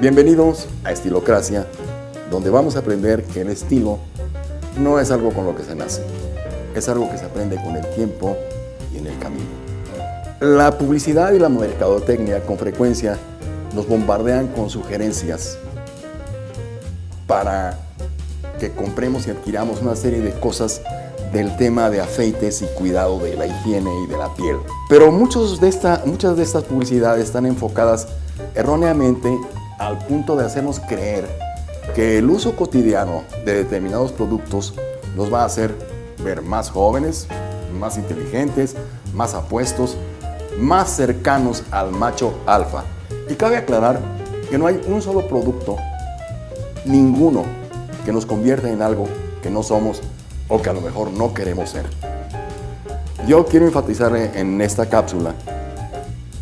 Bienvenidos a Estilocracia, donde vamos a aprender que el estilo no es algo con lo que se nace, es algo que se aprende con el tiempo y en el camino. La publicidad y la mercadotecnia con frecuencia nos bombardean con sugerencias para que compremos y adquiramos una serie de cosas del tema de afeites y cuidado de la higiene y de la piel. Pero muchas de estas publicidades están enfocadas erróneamente al punto de hacernos creer que el uso cotidiano de determinados productos nos va a hacer ver más jóvenes, más inteligentes, más apuestos, más cercanos al macho alfa. Y cabe aclarar que no hay un solo producto, ninguno, que nos convierta en algo que no somos o que a lo mejor no queremos ser. Yo quiero enfatizar en esta cápsula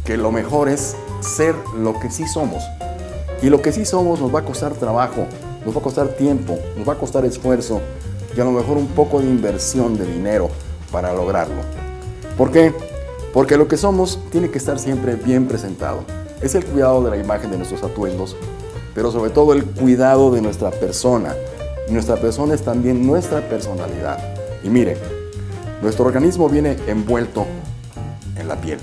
que lo mejor es ser lo que sí somos. Y lo que sí somos nos va a costar trabajo, nos va a costar tiempo, nos va a costar esfuerzo y a lo mejor un poco de inversión de dinero para lograrlo. ¿Por qué? Porque lo que somos tiene que estar siempre bien presentado. Es el cuidado de la imagen de nuestros atuendos, pero sobre todo el cuidado de nuestra persona. Nuestra persona es también nuestra personalidad. Y mire, nuestro organismo viene envuelto en la piel.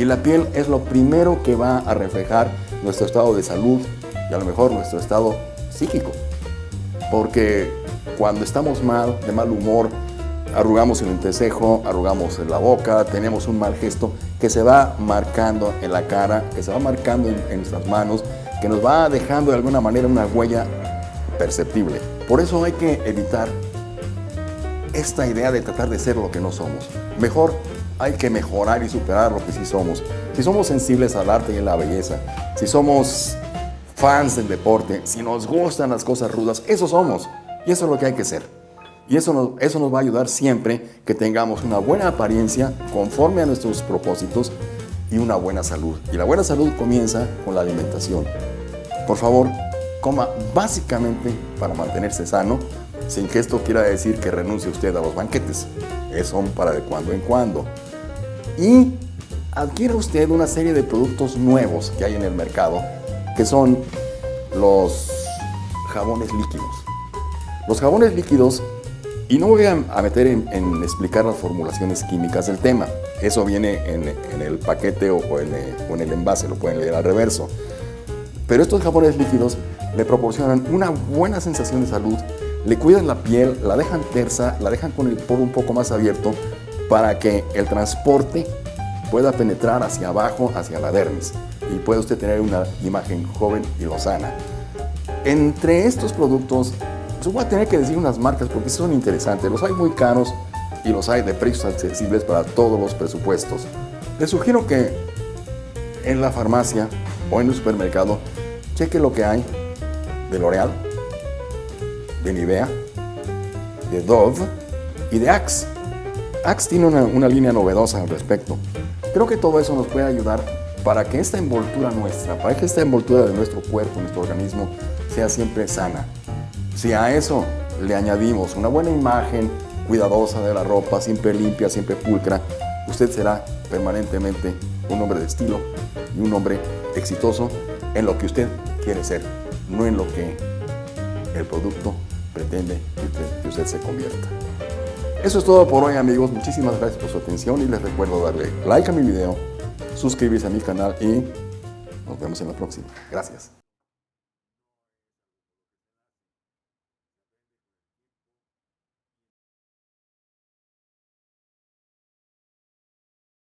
Y la piel es lo primero que va a reflejar nuestro estado de salud y a lo mejor nuestro estado psíquico. Porque cuando estamos mal, de mal humor, arrugamos el entrecejo, arrugamos la boca, tenemos un mal gesto que se va marcando en la cara, que se va marcando en, en nuestras manos, que nos va dejando de alguna manera una huella perceptible. Por eso hay que evitar esta idea de tratar de ser lo que no somos. Mejor hay que mejorar y superar lo que sí somos. Si somos sensibles al arte y a la belleza, si somos fans del deporte, si nos gustan las cosas rudas, eso somos. Y eso es lo que hay que ser. Y eso nos, eso nos va a ayudar siempre que tengamos una buena apariencia conforme a nuestros propósitos y una buena salud. Y la buena salud comienza con la alimentación. Por favor, coma básicamente para mantenerse sano, sin que esto quiera decir que renuncie usted a los banquetes. Es son para de cuando en cuando. Y adquiere usted una serie de productos nuevos que hay en el mercado, que son los jabones líquidos. Los jabones líquidos, y no voy a meter en, explicar las formulaciones químicas del tema, eso viene en, el paquete o, o, en, o en el envase, lo pueden leer al reverso. Pero estos jabones líquidos le proporcionan una buena sensación de salud, le cuidan la piel, la dejan tersa, la dejan con el poro un poco más abierto para que el transporte pueda penetrar hacia abajo, hacia la dermis y pueda usted tener una imagen joven y lozana. Entre estos productos, yo voy a tener que decir unas marcas porque son interesantes. Los hay muy caros y los hay de precios accesibles para todos los presupuestos. Les sugiero que en la farmacia o en el supermercado cheque lo que hay de L'Oreal, de Nivea, de Dove y de Axe. Axe tiene una, una, línea novedosa al respecto. Creo que todo eso nos puede ayudar para que esta envoltura nuestra, para que esta envoltura de nuestro cuerpo, nuestro organismo, sea siempre sana. Si a eso le añadimos una buena imagen cuidadosa de la ropa, siempre limpia, siempre pulcra, usted será permanentemente un hombre de estilo y un hombre exitoso en lo que usted quiere ser, no en lo que el producto pretende que usted, que usted se convierta. Eso es todo por hoy amigos, muchísimas gracias por su atención y les recuerdo darle like a mi video, suscribirse a mi canal y nos vemos en la próxima. Gracias.